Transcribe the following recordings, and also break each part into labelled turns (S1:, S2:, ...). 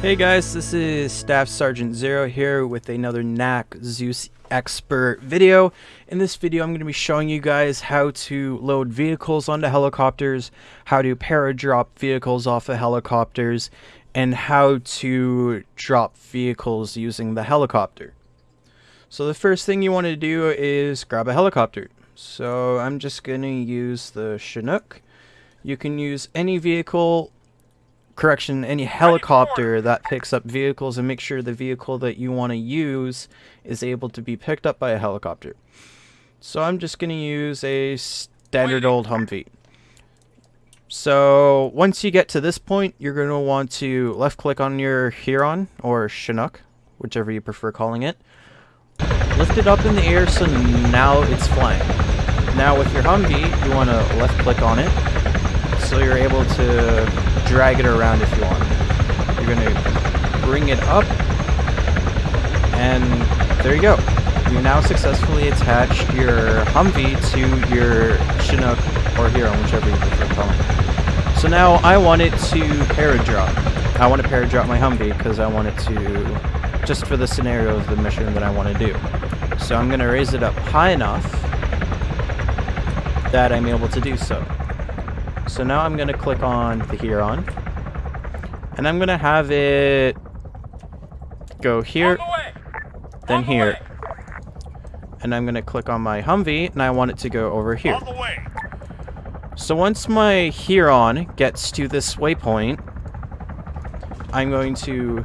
S1: Hey guys, this is Staff Sergeant Zero here with another NAC Zeus Expert video. In this video I'm going to be showing you guys how to load vehicles onto helicopters, how to paradrop vehicles off of helicopters, and how to drop vehicles using the helicopter. So the first thing you want to do is grab a helicopter. So I'm just going to use the Chinook. You can use any vehicle correction, any helicopter that picks up vehicles and make sure the vehicle that you want to use is able to be picked up by a helicopter. So I'm just going to use a standard old Humvee. So once you get to this point, you're going to want to left click on your Huron or Chinook, whichever you prefer calling it. Lift it up in the air so now it's flying. Now with your Humvee, you want to left click on it so you're able to drag it around if you want. You're going to bring it up, and there you go. You now successfully attached your Humvee to your Chinook or Huron, whichever you prefer calling So now I want it to paradrop. I want to paradrop my Humvee because I want it to, just for the scenario of the mission that I want to do. So I'm going to raise it up high enough that I'm able to do so. So now I'm going to click on the Huron. And I'm going to have it go here, the then here. The and I'm going to click on my Humvee, and I want it to go over here. So once my Huron gets to this waypoint, I'm going to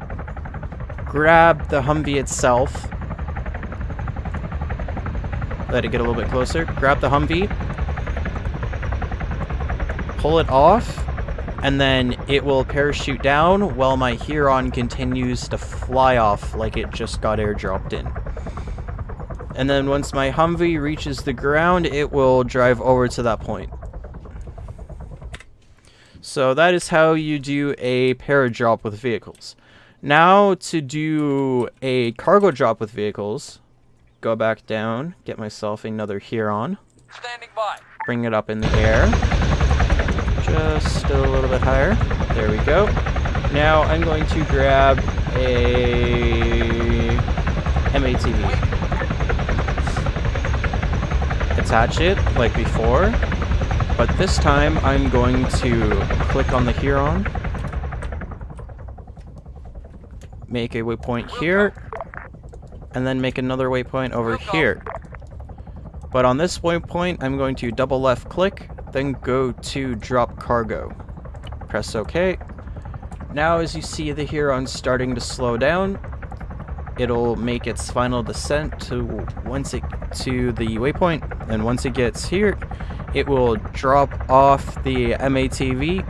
S1: grab the Humvee itself. Let it get a little bit closer. Grab the Humvee, pull it off, and then it will parachute down while my Huron continues to fly off like it just got airdropped in. And then once my Humvee reaches the ground, it will drive over to that point. So that is how you do a paradrop with vehicles. Now to do a cargo drop with vehicles, go back down, get myself another Huron. Standing by. Bring it up in the air just a little bit higher. There we go. Now I'm going to grab a MATV. Attach it like before, but this time I'm going to click on the Huron, make a waypoint here, and then make another waypoint over here. But on this waypoint, I'm going to double left click, then go to drop cargo. Press OK. Now as you see the Huron starting to slow down, it'll make its final descent to once it to the waypoint, and once it gets here, it will drop off the MATV,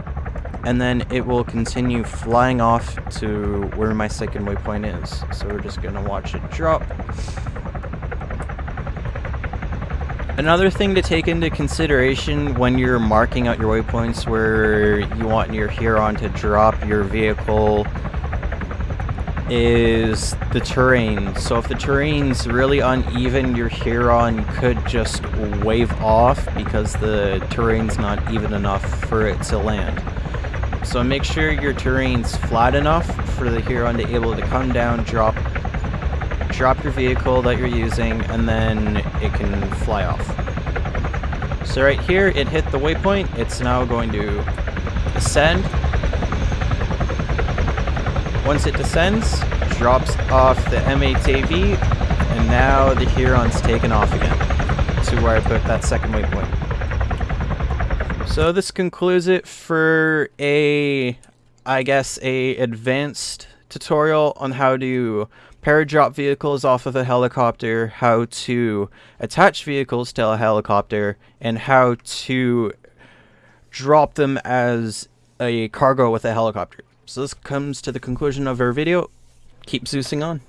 S1: and then it will continue flying off to where my second waypoint is. So we're just gonna watch it drop. Another thing to take into consideration when you're marking out your waypoints where you want your Huron to drop your vehicle is the terrain. So if the terrain's really uneven, your Huron could just wave off because the terrain's not even enough for it to land. So make sure your terrain's flat enough for the Huron to be able to come down, drop drop your vehicle that you're using, and then it can fly off. So right here, it hit the waypoint. It's now going to descend. Once it descends, drops off the MATV, and now the Huron's taken off again to where I put that second waypoint. So this concludes it for a, I guess, a advanced tutorial on how to paradrop vehicles off of a helicopter, how to attach vehicles to a helicopter, and how to drop them as a cargo with a helicopter. So this comes to the conclusion of our video. Keep Zeusing on.